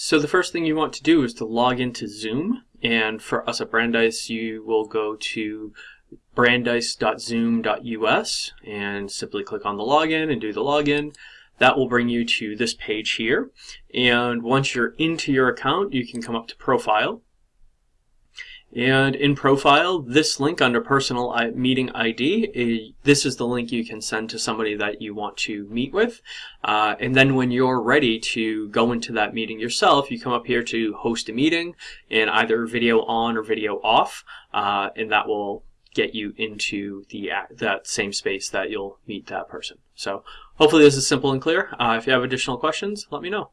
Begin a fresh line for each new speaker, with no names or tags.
So the first thing you want to do is to log into Zoom. And for us at Brandeis, you will go to brandeis.zoom.us and simply click on the login and do the login. That will bring you to this page here. And once you're into your account, you can come up to profile and in profile, this link under personal meeting ID, eh, this is the link you can send to somebody that you want to meet with. Uh, and then when you're ready to go into that meeting yourself, you come up here to host a meeting in either video on or video off, uh, and that will get you into the that same space that you'll meet that person. So hopefully this is simple and clear. Uh, if you have additional questions, let me know.